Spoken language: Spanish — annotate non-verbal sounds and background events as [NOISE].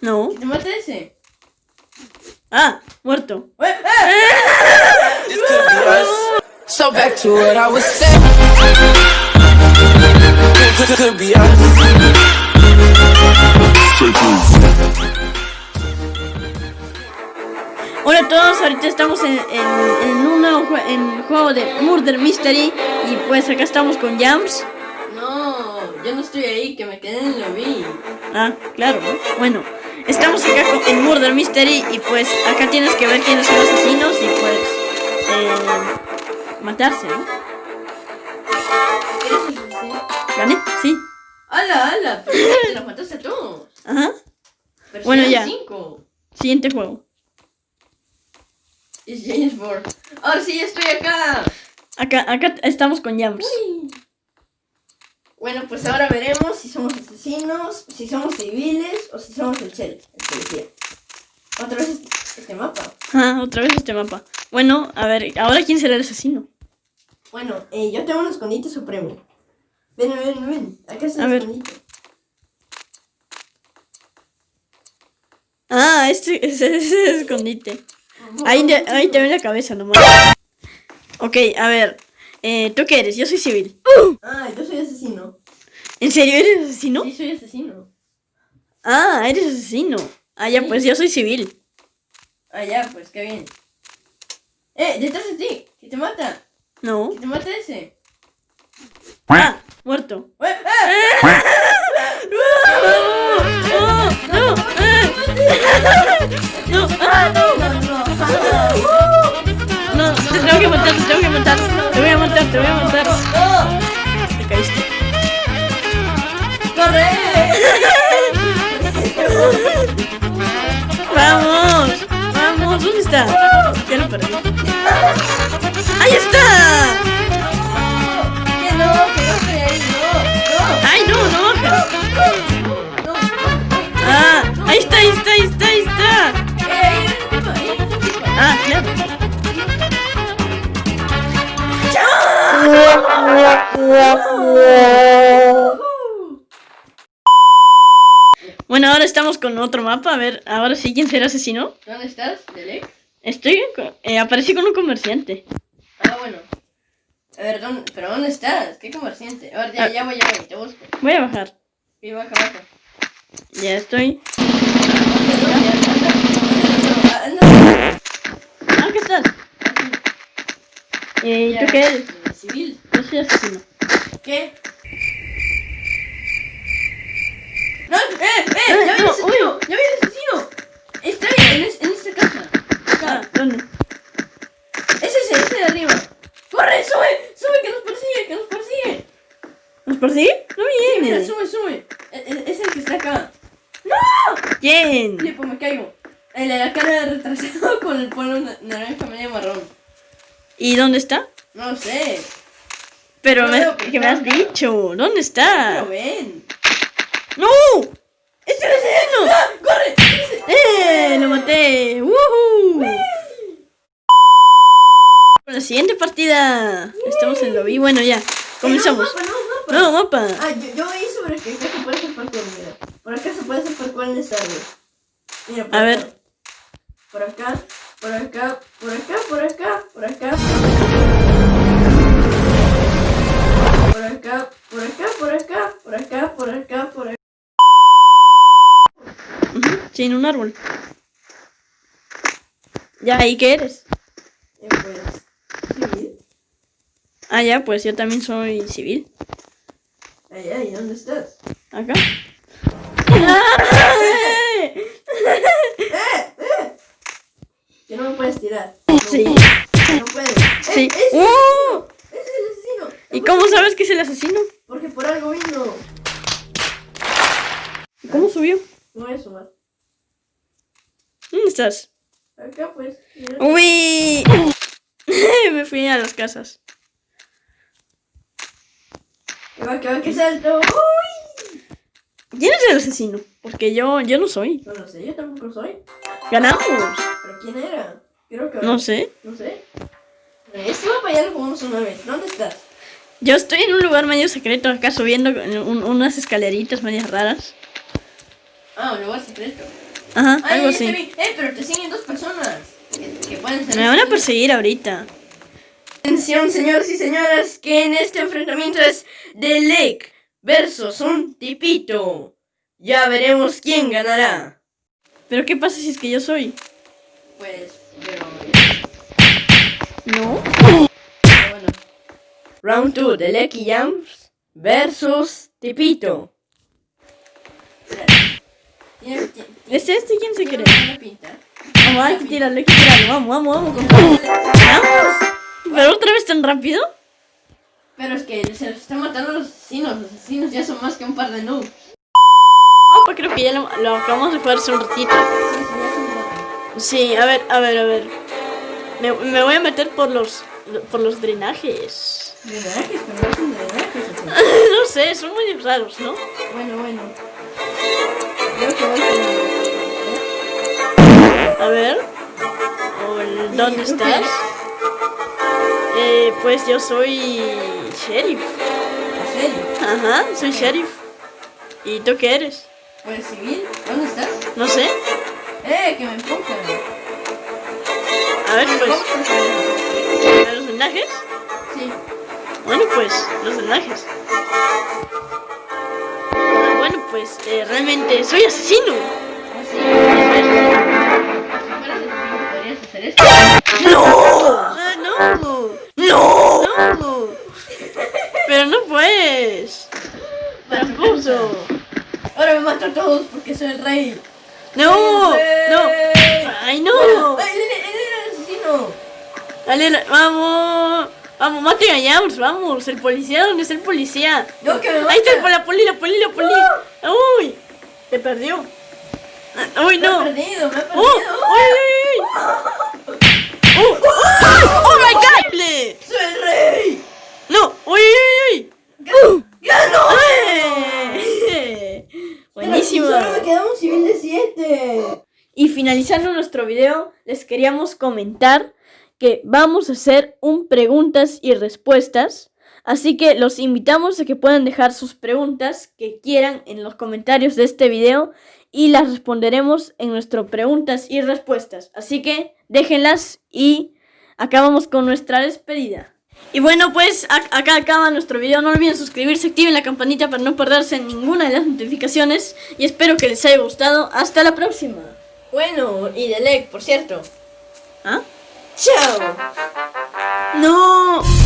No. ¿Que te mate ese? Ah, muerto. ¡Eh, eh! So back to what I was saying. Could, be. Hola a todos, ahorita estamos en, en, en un nuevo jue- en juego de Murder Mystery y pues acá estamos con Jams. No, yo no estoy ahí, que me quedé en el lobby. Ah, claro, ¿no? Bueno, estamos acá con- en Murder Mystery y pues acá tienes que ver quiénes son los asesinos y pues eh, matarse, ¿no? ¿Gané? Sí. ¡Hala, hala! Pero te los mataste a todos. Ajá. Pero Bueno, ya. cinco. Siguiente juego. Es James Bond. Ahora sí, estoy acá. Acá, acá estamos con Jams. Uy. Bueno, pues ahora veremos si somos asesinos, si somos civiles o si somos el sheriff, el policía. Otra vez este, mapa. Ah, otra vez este mapa. Bueno, a ver, ahora quién será el asesino. Bueno, eh, yo tengo un escondite supremo. Ven, ven, ven. Acá está el escondite. Ah, este [LAUGHS] ese es el escondite. Ahí, te- ahí te ve la cabeza nomás. Ok, a ver. Eh, ¿Tú qué eres? Yo soy civil. Ah, yo soy asesino. ¿En serio eres asesino? Sí, soy asesino. Ah, eres asesino. Ah, ya, pues yo soy civil. Ah, ya, pues qué bien. Eh, detrás de ti, que te mata. No. Que te mata ese. Ah, muerto. Eh, eh. ¡Oh! ¡No! ¡Eh! ¡No! ¡Ah, no! No, no. No, te tengo que matar, te tengo que matar. Te voy a matar, te voy a matar. ¡Vamos! ¡Vamos! ¿Dónde está? Estamos con otro mapa. A ver, ahora sí, ¿quién será asesino? ¿Dónde estás, Delec? Estoy... con- Eh, aparecí con un comerciante. Ah, bueno. A ver, ¿dónde, ¿pero dónde estás? ¿Qué comerciante? A ver, ya, ya voy, ya voy, te busco. Voy a bajar. Y baja, baja. Ya estoy. Ah, ¿qué estás? Eh, Ya, ¿tú qué eres? eh, Civil. Yo soy asesino. ¿Qué? ¡No! ¡Eh! ¡Eh! ¡Ya vi el no, asesino! ¡Ya vi el asesino! Está ahí, en, es- en esta casa. Ah, Acá. ¿dónde? Es ese, ese de arriba. ¡Corre! ¡Sube! ¡Sube! ¡Que nos persigue! ¡Que nos persigue! ¿Nos persigue? No Sí, mira, viene. sube, sube. Es, es- es el que está acá. ¿Quién? Sí, pues me caigo. El de la cara de retrasado con el polo na- naranja medio marrón. ¿Y dónde está? No lo sé. Pero No me, que me has dicho. ¿Dónde está? ven. ¡No! ¡Es el! ¡Ah! ¡Corre! ¡Eh! ¡Lo maté! ¡Woohoo! La siguiente partida. Estamos en lobby. Bueno, ya. Comenzamos. Eh, No, mapa, no, mapa. No, mapa. Ah, yo, yo sobre que acá se puede hacer parkour, mira. Por acá se puede hacer parkour en esta área. Mira, por A acá. ver. Por acá, por acá, por acá, por acá, por acá. Por acá, por acá, por acá, por acá, por acá, por acá. Sí, en un árbol. Ya, ¿y qué eres? Y pues, sí. Ah, ya, pues yo también soy civil. Ay, ay, ¿dónde estás? Acá. [LAUGHS] ¡Eh! ¡Eh! Que no me puedes tirar. Sí. No puedes. Sí. ¡Eh! ¡Ese ¡Uh! es el asesino! ¿Y cómo sabes que es el asesino? Porque por algo vino. ¿Y ¿Cómo subió? No voy a sumar. ¿Dónde estás? Acá pues. ¡Uy! [LAUGHS] Me fui a las casas. Que va, que va, que salto. ¡Uy! ¿Quién es el asesino? Porque yo, yo no soy. No lo sé, yo tampoco soy. ¡Ganamos! ¿Pero quién era? Creo que. No sé. No sé. Este mapa ya lo jugamos una vez. ¿Dónde estás? Yo estoy en un lugar medio secreto acá subiendo un- unas escaleritas medias raras. Ah, un lugar secreto. Ajá, Ay, algo así. Eh, pero te siguen dos personas. Que, que pueden ser. Me van a perseguir ahorita. Atención, señores y señoras, que en este enfrentamiento es The Lake versus un tipito. Ya veremos quién ganará. Pero ¿qué pasa si es que yo soy? Pues, pero. No. pero bueno. Round 2, The Lecky Jams versus tipito. ¿Es este quién se cree? Vamos, hay que tirarlo, hay que tirarlo. Vamos, vamos, vamos. compadre. Vamos. ¿Pero otra vez tan rápido? Pero es que se los están matando los asesinos. Los asesinos ya son más que un par de noobs. Ah, pues creo que ya lo, lo acabamos de jugar hace un ratito. Sí, a ver, a ver, a ver. Me, me voy a meter por los por los drenajes. drenajes, pero no son drenajes. [LAUGHS] no sé, son muy raros, ¿no? Bueno, bueno. Creo que voy a A ver. ¿Dónde estás? Eh, pues yo soy sheriff. Ajá, soy sheriff. ¿Y tú qué eres? ¿Pues civil? ¿Dónde estás? No sé. ¡Eh, que me empujan! A ver, pues. Vamos por favor. ¿a ¿Los drenajes? Sí. Bueno, pues, los drenajes. Pues, eh, realmente soy asesino. Esto. Ah, no. No. No. Pero no puedes. Tramposo. Ahora me mato a todos porque soy el rey. No. No. Ay, no. ¡Ay, él, él era el asesino! Dale, vamos. Vamos, maten a Jams, vamos. El policía, ¿dónde está el policía? No, que me Ahí está la poli, la poli, la poli. Uy. Te perdió. Ah, Uy, Me no. ha perdido, me perdido. ¡Oh! ¡Uy, uy, uy! ¡Oh! ¡Oh! ¡Oh, my God! ¡Soy el rey! ¡No! ¡Uy, uy, uy! ¡Ganó! ¡Eh! [LAUGHS] Buenísimo. Solo me queda un civil de 7. Y finalizando nuestro video, les queríamos comentar que vamos a hacer un preguntas y respuestas. Así que los invitamos a que puedan dejar sus preguntas que quieran en los comentarios de este video y las responderemos en nuestro preguntas y respuestas. Así que déjenlas y acabamos con nuestra despedida. Y bueno, pues ac- acá acaba nuestro video. No olviden suscribirse, activen la campanita para no perderse ninguna de las notificaciones. Y espero que les haya gustado. Hasta la próxima. Bueno, y de leg, por cierto. ¿Ah? ¡Chao! No.